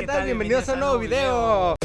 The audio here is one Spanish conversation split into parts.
¿qué, tal? Bienvenidos, a un nuevo video.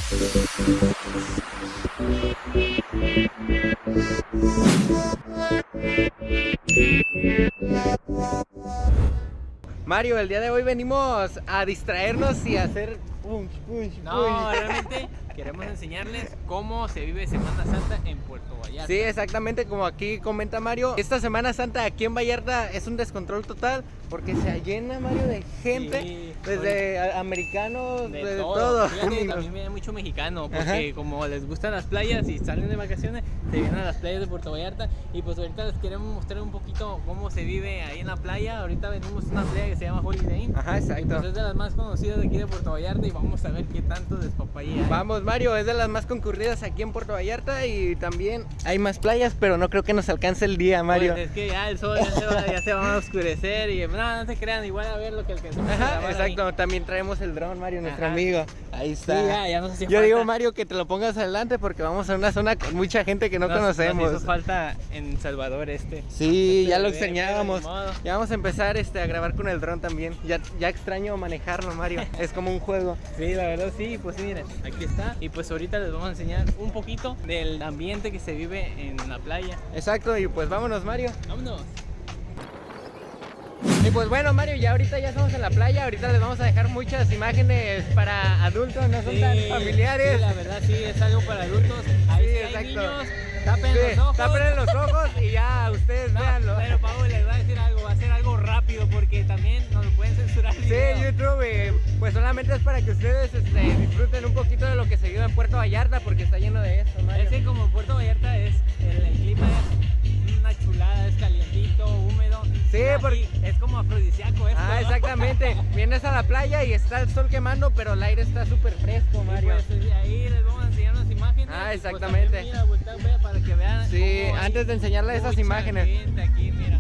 Mario, el día de hoy venimos a distraernos y a hacer punch, punch, No, realmente queremos enseñarles cómo se vive Semana Santa en Puerto Vallarta. Sí, exactamente como aquí comenta Mario. Esta Semana Santa aquí en Vallarta es un descontrol total porque se llena Mario de gente, Sí, desde a- americanos, De de, todo. todo. Fíjate, también viene mucho mexicano, porque como les gustan las playas y salen de vacaciones, se vienen a las playas de Puerto Vallarta. Y pues ahorita les queremos mostrar un poquito cómo se vive ahí en la playa. Ahorita venimos a una playa que se llama Holiday Inn. Ajá, Y exacto. pues es de las más conocidas de aquí de Puerto Vallarta y vamos a ver qué tanto despapaya hay. Vamos Mario, es de las más concurridas aquí en Puerto Vallarta y también hay más playas, pero no creo que nos alcance el día, Mario. Pues es que ya el sol ya se va, ya se va a oscurecer y no, no se crean, igual a ver lo que Ajá, grabar ahí. exacto. También traemos el dron, Mario, nuestro Ajá. amigo. Ahí Sí, está. ya, ya nos hacía Yo falta. digo, Mario, que te lo pongas adelante porque vamos a una zona con mucha gente que no Nos- conocemos. Nos hizo falta en Salvador este. Sí, Este ya lo extrañábamos. Ya vamos a empezar este, a grabar con el dron también. Ya, ya extraño manejarlo, Mario. es como un juego. Sí, la verdad sí, pues miren, aquí está. Y pues ahorita les vamos a enseñar un poquito del ambiente que se vive en la playa. Exacto, y pues vámonos, Mario. Vámonos. Y pues bueno, Mario, ya ahorita ya estamos en la playa. Ahorita les vamos a dejar muchas imágenes para adultos, no son Sí, tan familiares. Sí, la verdad sí, es algo para adultos. Ahí Sí, hay exacto. niños, tapen los ojos. tapen los ojos y ya ustedes No, véanlo. pero Pablo les va a decir algo, va a ser algo rápido porque también nos lo pueden censurar. el Sí, video. YouTube, eh, pues solamente es para que ustedes este, disfruten un poquito de lo que se vive en Puerto Vallarta porque está lleno de esto, Mario. Es que como Puerto Vallarta es, el, el clima es Sí, porque- Es como afrodisíaco esto. Ah, ¿no? exactamente. Vienes a la playa y está el sol quemando, pero el aire está súper fresco, Mario. pues, ahí les vamos a enseñar unas imágenes. Ah, pues, exactamente. también, mira, voltea, vea, para que vean. Sí, antes de enseñarles esas imágenes. aquí, mira.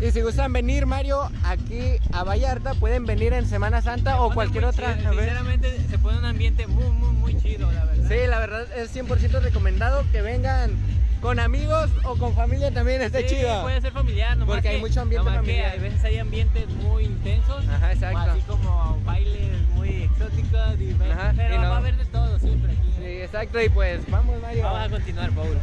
Y si gustan venir, Mario, aquí a Vallarta, pueden venir en Semana Santa o cualquier muy otra. chido. Sinceramente se pone un ambiente muy, muy, muy chido, la verdad. Sí, la verdad es 100% recomendado que vengan con amigos o con familia también, está Sí, chido. puede ser familiar, nomás Porque hay mucho ambiente nomás que familiar. a veces hay ambientes muy intensos. Ajá, exacto. Así como bailes muy exóticos. Y, Ajá, pero y no- va a haber de todo siempre aquí. Sí, exacto, y pues vamos, Mario. Vamos a continuar. Paul,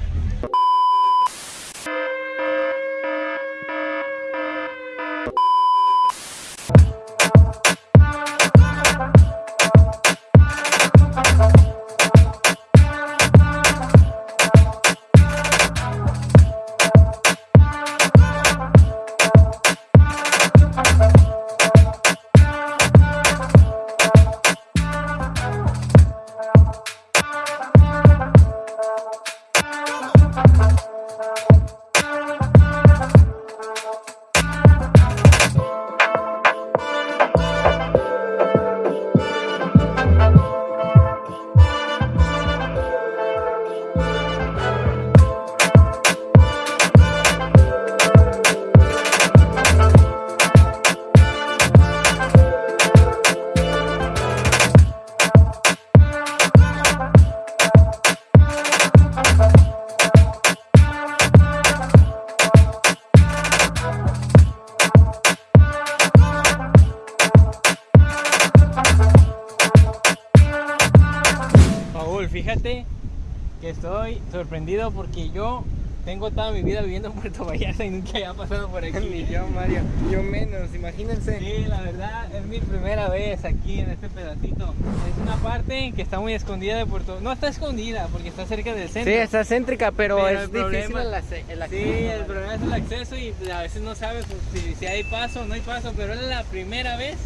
estoy sorprendido porque yo tengo toda mi vida viviendo en Puerto Vallarta y nunca había pasado por Ni aquí. yo, Mario. Yo menos, imagínense. Sí, la verdad es mi primera vez aquí en este pedacito. Es una parte que está muy escondida de Puerto. No está escondida porque está cerca del Sí, centro. está céntrica, pero, Pero es el difícil problema- el, acceso. Sí, el problema es el acceso y a veces no sabes si, si hay paso o no hay paso, pero es la primera vez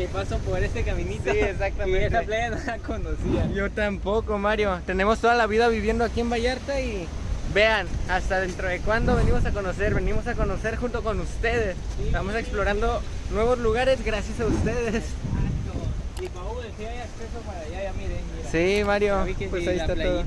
que paso por este caminito. Sí, exactamente. Y esa playa no la conocía. Yo tampoco, Mario. Tenemos toda la vida viviendo aquí en Vallarta y vean, hasta dentro de cuándo venimos a conocer. Venimos a conocer junto con ustedes. Sí. Estamos explorando nuevos lugares gracias a ustedes. Y Paul, si hay acceso para allá, ya miren, mira. Sí, Mario. que Pues sí, ahí la está todo.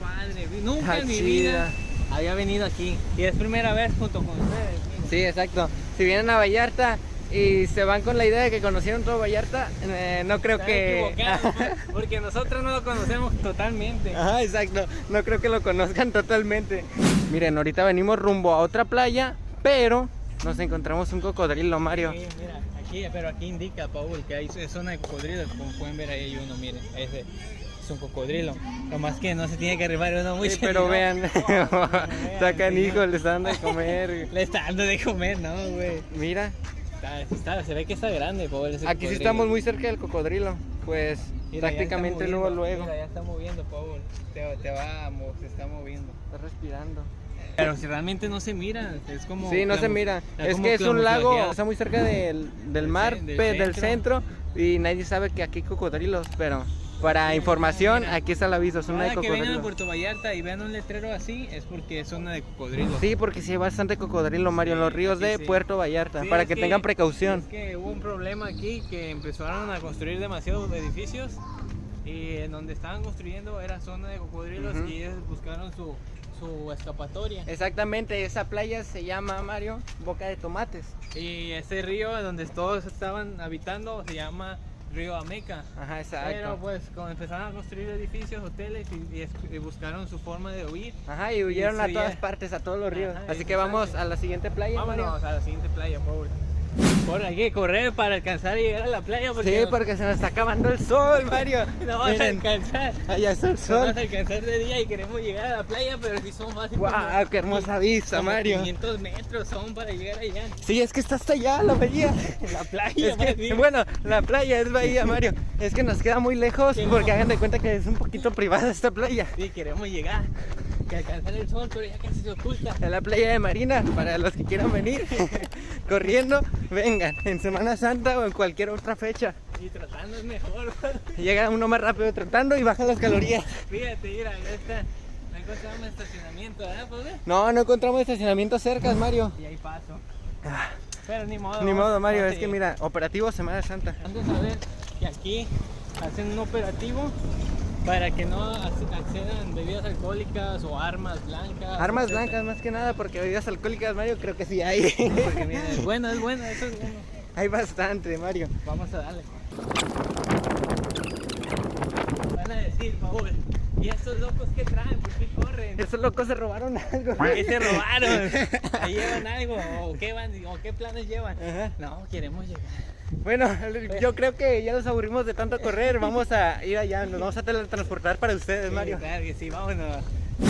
padre. Nunca en mi vida había venido aquí. Y es primera vez junto con ustedes. miren. Sí, exacto. Si vienen a Vallarta y se van con la idea de que conocieron todo Vallarta, eh, no creo Están que... equivocados, porque nosotros no lo conocemos totalmente. Ajá, exacto. No creo que lo conozcan totalmente. Miren, ahorita venimos rumbo a otra playa, pero nos encontramos un cocodrilo, Mario. Sí, mira, aquí pero aquí indica, Paul, que hay es zona de cocodrilos. Como pueden ver, ahí hay uno, miren. Ese es un cocodrilo. Lo más que no se tiene que arribar uno Sí, pero vean, sacan hijos, les dan de comer. Le está dando de comer, ¿no, güey? Mira, Está, está- se ve que está grande, Paul. ese aquí sí cocodrilo. estamos muy cerca del cocodrilo. Pues Mira, prácticamente luego, luego. Mira, ya está moviendo, Paul. Te, te va, se está moviendo. Está respirando. Pero si realmente no se mira, es como. Sí, no se mira. Es que es un lago, está muy cerca del, del mar, del pe- del centro, y nadie sabe que aquí hay cocodrilos, pero para información, aquí está el aviso, zona de Cada que vengan a cocodrilos. Puerto Vallarta y vean un letrero así, es porque es zona de cocodrilos. Sí, porque sí hay bastante cocodrilo, Mario, en los ríos de sí. Puerto Vallarta, Sí, para es que, tengan precaución. Es que hubo un problema aquí que empezaron a construir demasiados edificios y en donde estaban construyendo era zona de cocodrilos Ujú. y ellos buscaron su, su escapatoria. Exactamente, esa playa se llama, Mario, Boca de Tomates. Y ese río donde todos estaban habitando se llama Río Ameca. Ajá, exacto. Pero pues cuando empezaron a construir edificios, hoteles y, y es- y buscaron su forma de huir, Ajá, y huyeron a todas partes, a todos los ríos. Ajá, Así que vamos a la siguiente playa, vámonos Mario. a la siguiente playa, Paul. Por hay que correr para alcanzar y llegar a la playa porque Sí, porque se nos está acabando el sol, Mario. no vamos a alcanzar. allá está el No sol. vamos a alcanzar de día y queremos llegar a la playa, pero si son fácil. ¡Guau! ¡Qué hermosa vista, Mario! 500 metros son para llegar allá. Sí, es que está hasta allá la bahía. La playa, Es más que, bueno, la playa es bahía, Mario. Es que nos queda muy lejos Sí, porque no. hagan de cuenta que es un poquito privada esta playa. Sí, queremos llegar. Que alcanzar el sol, pero ya casi se oculta. En la playa de Marina, para los que quieran venir corriendo, vengan en Semana Santa o en cualquier otra fecha. Y tratando es mejor. Llega uno más rápido tratando y baja las calorías. Fíjate, mira, ya está. No encontramos estacionamiento, ¿verdad, pobre? No, no encontramos estacionamiento cerca, Mario. Y ahí paso. Ah, Pero ni modo. Ni modo, Mario, es a que mira, operativo Semana Santa. Han de saber que aquí hacen un operativo para que no ac- accedan bebidas alcohólicas o armas blancas. Armas etcétera. blancas más que nada, porque bebidas alcohólicas, Mario, creo que sí hay. Porque mira, es bueno, es bueno, eso es bueno. hay bastante, Mario. Vamos a darle. Van a decir, Paul, ¿y estos locos qué traen? ¿Por qué corren? Esos locos se robaron algo. ¿Qué se robaron? ¿Ahí llevan algo? ¿O qué, van, ¿O qué planes llevan? Ajá. No, queremos llegar. Bueno, yo creo que ya nos aburrimos de tanto correr. Vamos a ir allá, nos vamos a teletransportar para ustedes, Mario. Sí, claro que sí, vámonos.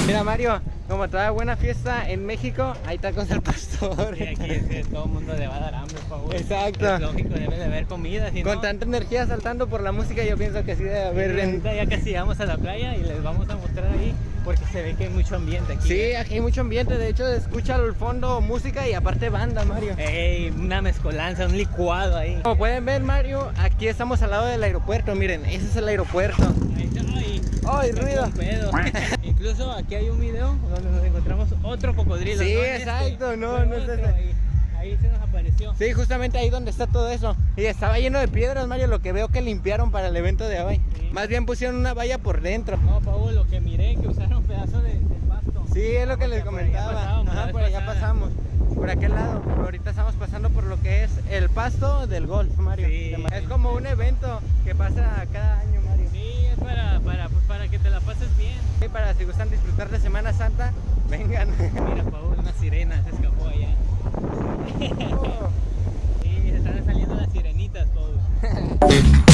Mira, Mario, como toda buena fiesta en México, ahí está con el pastor. Y aquí es que todo el mundo le va a dar hambre, por favor. Exacto. Es lógico, debe de haber comida. Si Con no, tanta energía saltando por la música, yo pienso que sí debe haber. en- ahorita ya casi llegamos a la playa y les vamos a mostrar ahí porque se ve que hay mucho ambiente aquí. Sí, aquí hay mucho ambiente. De hecho, escucha al fondo música y aparte banda, Mario. Ey, una mezcolanza, un licuado ahí. Como pueden ver, Mario, aquí estamos al lado del aeropuerto. Miren, ese es el aeropuerto. Ahí está, ay, ¡Ay, ruido! Incluso aquí hay un video donde nos encontramos otro cocodrilo. Sí, no este, exacto, no, fue no es ese. Ahí, ahí se nos apareció. Sí, justamente ahí donde está todo eso. Y estaba lleno de piedras, Mario, lo que veo que limpiaron para el evento de hoy. Sí. Más bien pusieron una valla por dentro. No, Paul, lo que miré que usaron pedazo de, de pasto. Sí, es lo que les por allá comentaba. Ajá, vez por allá pasamos. Por aquel lado. Ahorita estamos pasando por lo que es el pasto del golf, Mario. Sí. Es como un evento que pasa cada año, Mario. Sí, es para, para, pues, para que te la pases bien. Y para si gustan disfrutar de Semana Santa, vengan. Mira, Paul, una sirena se escapó allá. Sí, se están saliendo las sirenitas, Paul.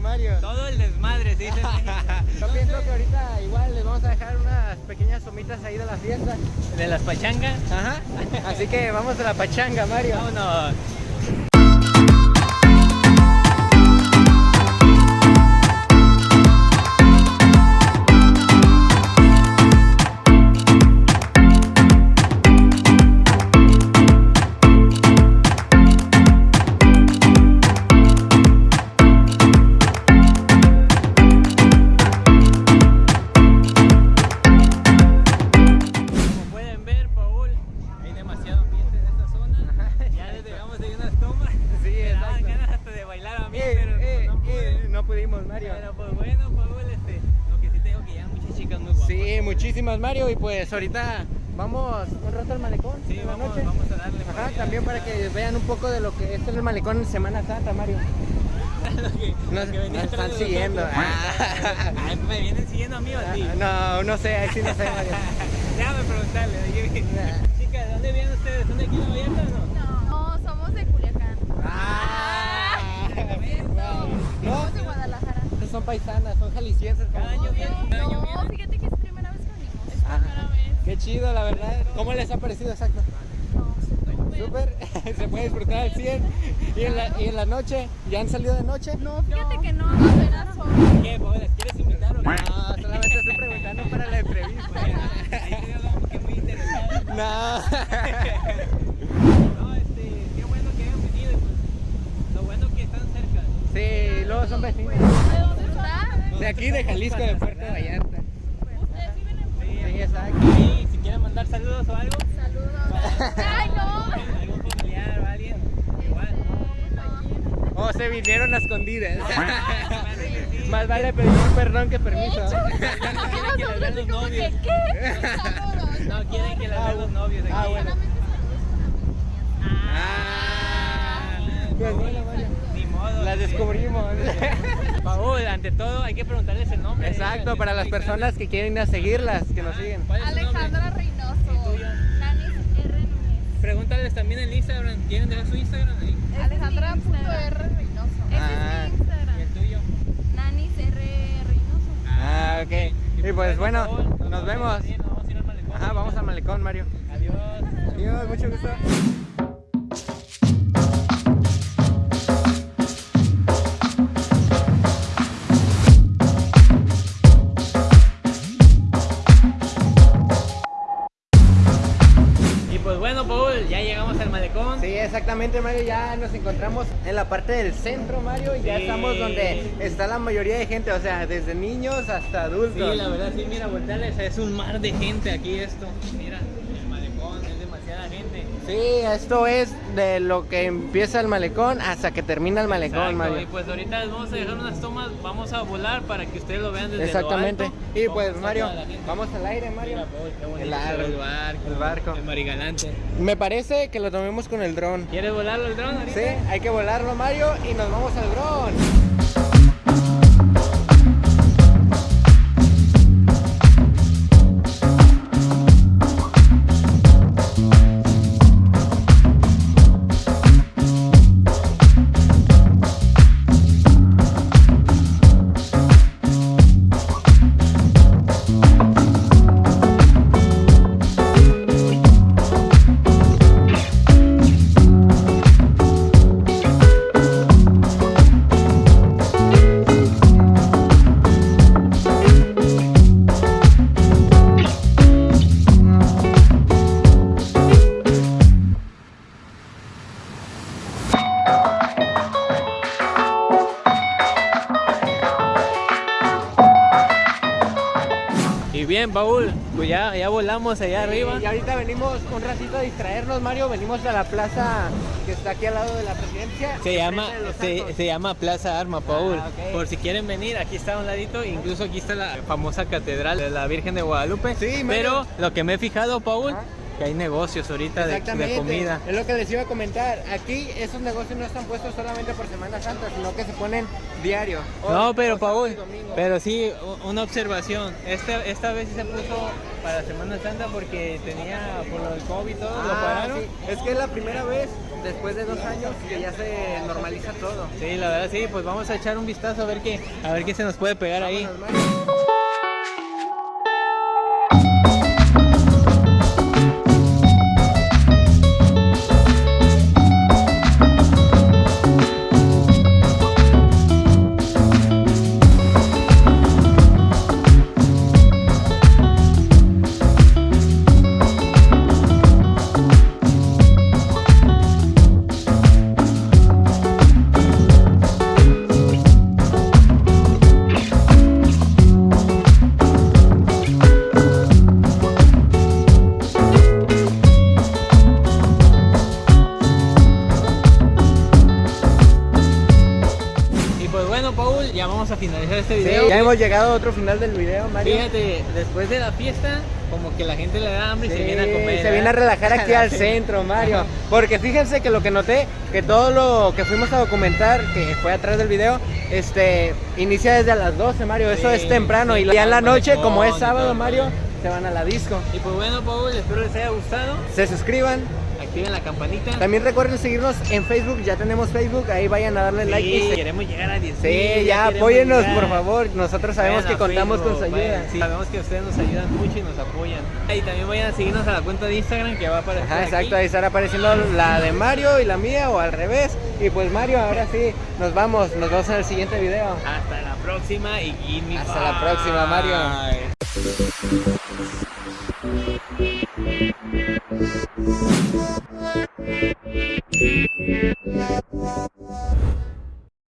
Mario. Todo el desmadre, México. Yo pienso que ahorita igual les vamos a dejar unas pequeñas tomitas ahí de la fiesta. De las pachangas. Ajá. Así que vamos a la pachanga, Mario. Vámonos. Muchísimas Mario y pues ahorita vamos un rato al malecón Sí, en la vamos, noche. vamos a darle. por Ajá, allá. también para que vean un poco de lo que es el malecón en Semana Santa, Mario. Lo que- Nos, lo que venía nos están siguiendo. otros. Ah. Ay, me vienen siguiendo a mí o a ti. No, no sé, ahí sí no sé, Mario. Déjame preguntarle. oye, Chicas, ¿de dónde vienen ustedes? ¿Son de aquí de Vallarta o no? No, somos de Culiacán. Ah. No, Somos de Guadalajara. son paisanas, son jaliscienses. como Cada año vienen, No, fíjate que. Ah, Qué chido, la verdad. ¿Cómo les ha parecido exacto? No, súper. Se puede disfrutar al 100. Y en, la, y en la noche, ¿ya han salido de noche? No, fíjate que no, apenas son. ¿Qué, Paola? ¿Quieres invitar o qué? No, solamente estoy preguntando para la entrevista. Ahí te veo como que muy interesado. No. No, este, qué bueno que hayan venido y pues lo bueno que están cerca. Sí, luego son vecinos. ¿De dónde está? De aquí, de Jalisco, de Puerto Vallarta. ¿Ustedes viven en Sí, exacto. Mandar saludos o algo, Saludos. Ay, no. algún familiar o alguien, igual. Este, no. O se vinieron a escondidas. Más vale pedir perdón que permiso. Quieren que les vean los novios. ¿qué? No quieren que les Ah, vean los novios aquí. ah, bueno. Solamente saludos con Ah. Pues bueno. Ni modo. La descubrimos. Paul, ante todo hay que preguntarles el nombre. Exacto, para las personas que quieren ir a seguirlas, que nos siguen. Alejandra Reynoso. ¿Y tuyo? Nanis R. Núñez. Pregúntales también el Instagram. ¿Quieren dejar su Instagram ahí? Alejandra.r Reynoso. Ese Ah. es mi Instagram. ¿Y el tuyo? Nanis R. Reynoso. Ah, ok. Y pues bueno, nos vemos. Nos vamos a ir al malecón. Ajá, vamos al malecón, Mario. Adiós. Adiós, mucho gusto. Mario. Ya nos encontramos en la parte del centro, Mario. Y ya estamos donde está la mayoría de gente, o sea, desde niños hasta adultos. Sí, la verdad, sí, mira, volteales, es un mar de gente aquí esto. Mira, el malecón, es demasiada gente. Sí, esto es de lo que empieza el malecón hasta que termina el malecón, Exacto, Mario. Y pues ahorita les vamos a dejar unas tomas, vamos a volar para que ustedes lo vean desde Exactamente. lo alto. Y pues, Mario, vamos al aire, Mario. Mira, qué bonito El el barco. el barco. El marigalante. Me parece que lo tomemos con el dron. ¿Quieres volarlo el dron ahorita? Sí, hay que volarlo, Mario, y nos vamos al dron. Bien, Paul, pues ya, ya volamos allá arriba. Y ahorita venimos un ratito a distraernos, Mario. Venimos a la plaza que está aquí al lado de la presidencia. Se llama, se, se llama Plaza Arma, Paul. Ah. Por si quieren venir, aquí está a un ladito. Incluso aquí está la famosa catedral de la Virgen de Guadalupe. Sí, Mario. Pero lo que me he fijado, Paul, Ajá. Que hay negocios ahorita de, comida. Es lo que les iba a comentar. Aquí esos negocios no están puestos solamente por Semana Santa, sino que se ponen diario. No, pero Paul, pero sí, una observación. Este, esta vez sí se puso para Semana Santa porque tenía, por lo del COVID y todo, lo Ah, pararon. sí. Es que es la primera vez después de dos años que ya se normaliza todo. Sí, la verdad sí, pues vamos a echar un vistazo a ver qué, a ver qué se nos puede pegar ahí. Vámonos, Mario. este Sí, video. ya hemos llegado a otro final del video, Mario. Fíjate, después de la fiesta, como que la gente le da hambre y se Sí, viene a comer. se viene a relajar aquí al Sí. centro, Mario. Porque fíjense que lo que noté, que todo lo que fuimos a documentar, que fue atrás del video, este, inicia desde a las 12, Mario. Eso Sí, es temprano. sí, y ya en la noche, como es sábado, Mario, se van a la disco. Y pues bueno, Paul, espero les haya gustado. Se suscriban. Activen la campanita. También recuerden seguirnos en Facebook. Ya tenemos Facebook. Ahí vayan a darle Sí, like. y queremos llegar a 10 Sí, ya apóyennos, por favor. Nosotros sabemos que contamos con su ayuda. Sí, sabemos que ustedes nos ayudan mucho y nos apoyan. Y también vayan a seguirnos a la cuenta de Instagram que va a aparecer Ajá, aquí. exacto, ahí estará apareciendo la de Mario y la mía o al revés. Y pues Mario, ahora sí, nos vamos, nos vemos en el siguiente video. Hasta la próxima y Hasta la próxima, Mario. Mario.